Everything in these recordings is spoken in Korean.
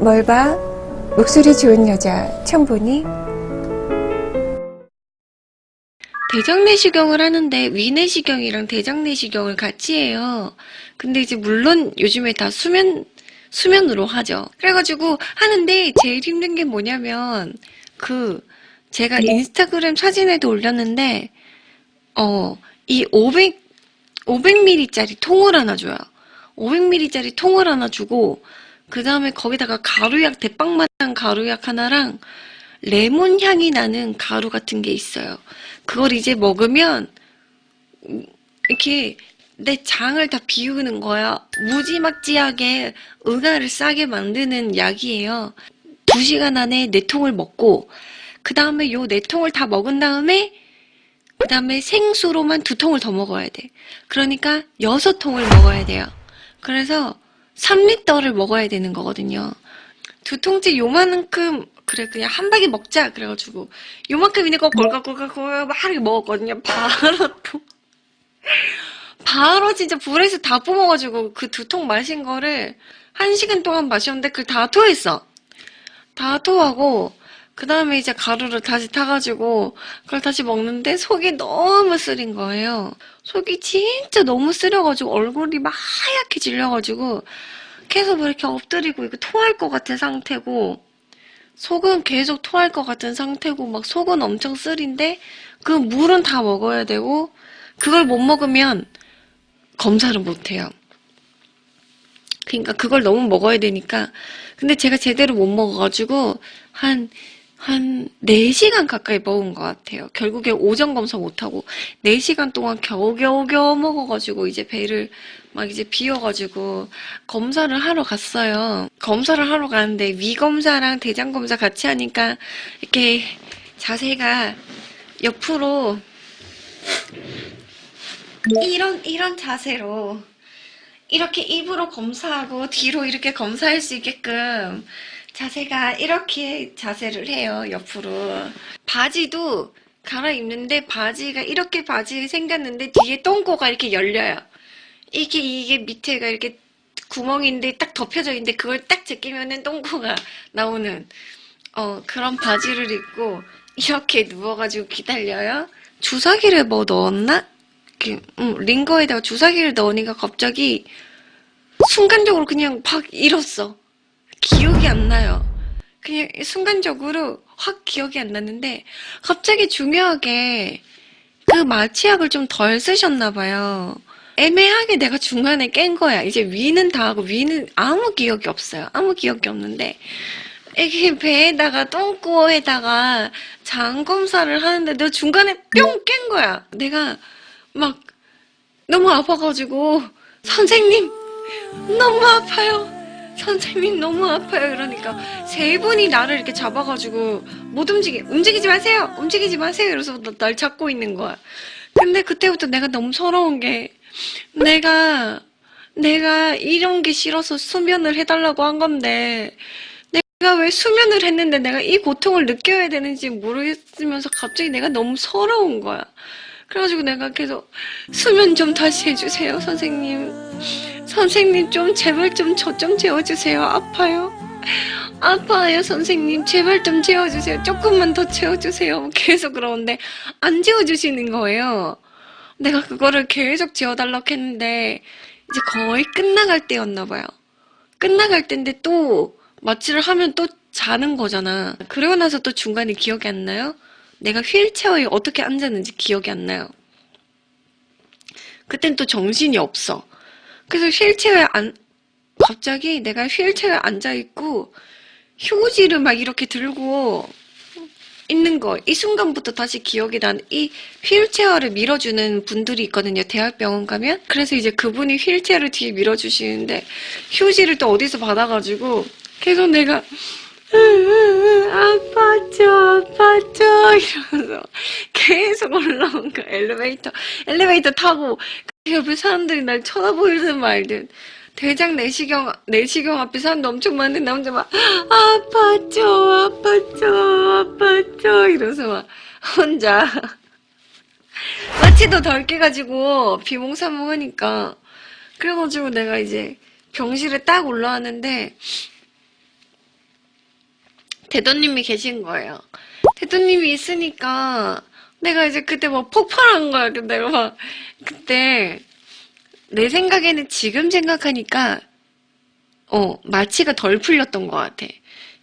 뭘 봐? 목소리 좋은 여자 처음 보니? 대장내시경을 하는데 위내시경이랑 대장내시경을 같이 해요. 근데 이제 물론 요즘에 다 수면 수면으로 하죠. 그래가지고 하는데 제일 힘든 게 뭐냐면 그 제가 인스타그램 사진에도 올렸는데 어 이 500 500ml짜리 통을 하나 줘요. 500ml짜리 통을 하나 주고 그 다음에 거기다가 가루약 대빵마당 가루약 하나랑 레몬 향이 나는 가루 같은 게 있어요. 그걸 이제 먹으면 이렇게 내 장을 다 비우는 거야. 무지막지하게 응아를 싸게 만드는 약이에요. 두 시간 안에 네 통을 먹고 그 다음에 요 네 통을 다 먹은 다음에 그 다음에 생수로만 두 통을 더 먹어야 돼. 그러니까 여섯 통을 먹어야 돼요. 그래서 3리터를 먹어야 되는 거거든요. 두 통째 요만큼 그래 그냥 한 바퀴 먹자 그래가지고 요만큼 있는 거 골각골각골각 막 이렇게 먹었거든요. 바로 또 바로 진짜 불에서 다 뿜어가지고 그 두 통 마신 거를 한 시간 동안 마셨는데 그걸 다 토했어. 다 토하고 그 다음에 이제 가루를 다시 타가지고 그걸 다시 먹는데 속이 너무 쓰린 거예요. 속이 진짜 너무 쓰려가지고 얼굴이 막 하얗게 질려가지고 계속 이렇게 엎드리고 이거 토할 것 같은 상태고 속은 계속 토할 것 같은 상태고 막 속은 엄청 쓰린데 그 물은 다 먹어야 되고 그걸 못 먹으면 검사를 못 해요. 그러니까 그걸 너무 먹어야 되니까 근데 제가 제대로 못 먹어가지고 한 한 4시간 가까이 먹은 것 같아요. 결국에 오전 검사 못하고 4시간 동안 겨우겨우겨우 먹어가지고 이제 배를 막 이제 비워가지고 검사를 하러 갔어요. 검사를 하러 가는데 위 검사랑 대장 검사 같이 하니까 이렇게 자세가 옆으로 이런 이런 자세로 이렇게 입으로 검사하고 뒤로 이렇게 검사할 수 있게끔 자세가 이렇게 자세를 해요 옆으로. 바지도 갈아입는데 바지가 이렇게 바지 생겼는데 뒤에 똥꼬가 이렇게 열려요. 이게 이게 밑에가 이렇게 구멍인데 딱 덮여져 있는데 그걸 딱 제끼면은 똥꼬가 나오는 어 그런 바지를 입고 이렇게 누워가지고 기다려요. 주사기를 뭐 넣었나? 이렇게, 음, 링거에다가 주사기를 넣으니까 갑자기 순간적으로 그냥 팍 잃었어 기억이 안 나요. 그냥 순간적으로 확 기억이 안 났는데 갑자기 중요하게 그 마취약을 좀 덜 쓰셨나 봐요. 애매하게 내가 중간에 깬 거야. 이제 위는 다 하고 위는 아무 기억이 없어요. 아무 기억이 없는데 이게 배에다가 똥꼬에다가 장 검사를 하는데 너 중간에 뿅 깬 거야. 내가 막 너무 아파가지고 선생님 너무 아파요. 선생님 너무 아파요. 이러니까 세 분이 나를 이렇게 잡아가지고 못 움직이 움직이지 마세요. 움직이지 마세요. 이러면서 날 잡고 있는 거야. 근데 그때부터 내가 너무 서러운 게 내가 내가 이런 게 싫어서 수면을 해달라고 한 건데 내가 왜 수면을 했는데 내가 이 고통을 느껴야 되는지 모르겠으면서 갑자기 내가 너무 서러운 거야. 그래가지고 내가 계속 수면 좀 다시 해주세요 선생님 선생님 좀 제발 좀저좀 재워주세요. 아파요. 아파요 선생님. 제발 좀 재워주세요. 조금만 더 재워주세요. 계속 그러는데 안 재워주시는 거예요. 내가 그거를 계속 재워달라고 했는데 이제 거의 끝나갈 때였나 봐요. 끝나갈 때인데 또 마취를 하면 또 자는 거잖아. 그러고 나서 또 중간에 기억이 안 나요? 내가 휠체어에 어떻게 앉았는지 기억이 안 나요. 그땐 또 정신이 없어. 그래서 휠체어에 안, 갑자기 내가 휠체어에 앉아있고, 휴지를 막 이렇게 들고 있는 거. 이 순간부터 다시 기억이 난, 이 휠체어를 밀어주는 분들이 있거든요. 대학병원 가면. 그래서 이제 그분이 휠체어를 뒤에 밀어주시는데, 휴지를 또 어디서 받아가지고, 계속 내가, 아파죠, 아파죠, 이러면서 계속 올라온 거야, 엘리베이터. 엘리베이터 타고, 그 옆에 사람들이 날 쳐다보이든 말든. 대장 내시경, 내시경 앞에 사람도 엄청 많은데, 나 혼자 막, 아파죠, 아파죠, 아파죠, 이러면서 막, 혼자. 마취도 덜 깨가지고, 비몽사몽 하니까. 그래가지고 내가 이제, 병실에 딱 올라왔는데 대도님이 계신 거예요. 대도님이 있으니까 내가 이제 그때 막 폭발한 거야. 근데 막 그때 내 생각에는 지금 생각하니까 어 마취가 덜 풀렸던 것 같아.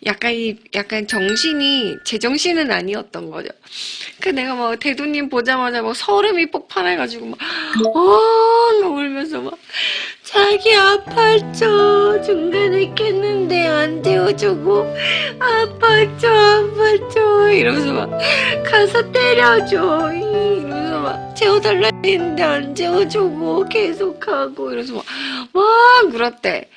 약간 이 약간 정신이 제 정신은 아니었던 거죠. 그 내가 막 대도님 보자마자 막 서름이 폭발해가지고 막 어, 막 울면서 막 자기 아팠죠. 중간에 깼는데 안 재워주고 아팠죠, 아팠죠. 이러면서 막 가서 때려줘. 이러면서 막 재워달라 했는데 안 재워주고 계속하고 이러면서 막, 막 울었대.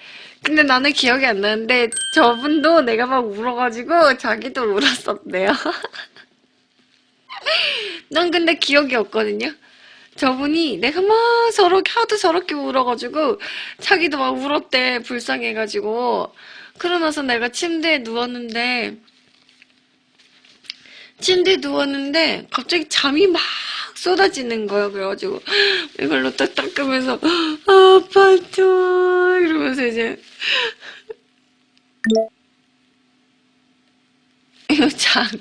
근데 나는 기억이 안 나는데 저분도 내가 막 울어가지고 자기도 울었었대요. 난 근데 기억이 없거든요. 저분이 내가 막 저렇게 하도 저렇게 울어가지고 자기도 막 울었대 불쌍해가지고 그러고 나서 내가 침대에 누웠는데 침대에 누웠는데 갑자기 잠이 막 쏟아지는 거예요. 그래가지고 이걸로 딱 닦으면서 아팠죠 이러면서 이제 이거 자고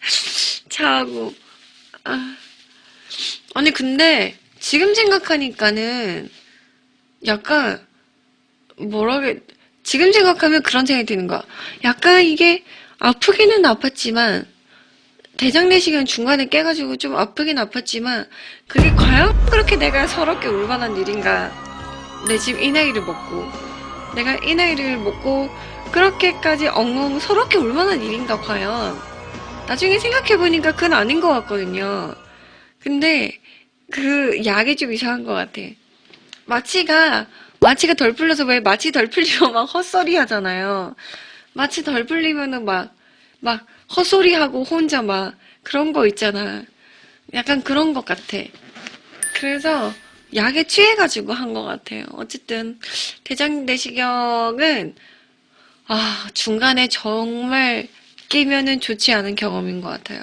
자고 아. 아니 근데 지금 생각하니까는 약간 뭐라게 지금 생각하면 그런 생각이 드는 거야. 약간 이게 아프기는 아팠지만 대장 내시경 중간에 깨가지고 좀 아프긴 아팠지만 그게 과연 그렇게 내가 서럽게 울 만한 일인가? 내 지금 이 나이를 먹고 내가 이 나이를 먹고 그렇게까지 엉엉 서럽게 울 만한 일인가 과연? 나중에 생각해보니까 그건 아닌 것 같거든요. 근데 그 약이 좀 이상한 것 같아. 마취가 마취가 덜 풀려서 왜 마취 덜 풀리면 막 헛소리 하잖아요. 마취 덜 풀리면은 막 막 헛소리 하고 혼자 막 그런 거 있잖아. 약간 그런 것 같아. 그래서 약에 취해가지고 한 것 같아요. 어쨌든 대장 내시경은 아 중간에 정말 끼면은 좋지 않은 경험인 것 같아요.